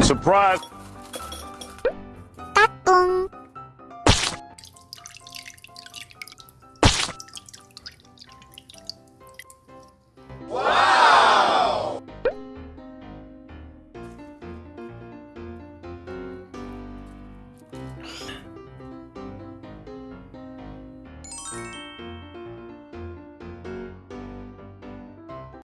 Surprise!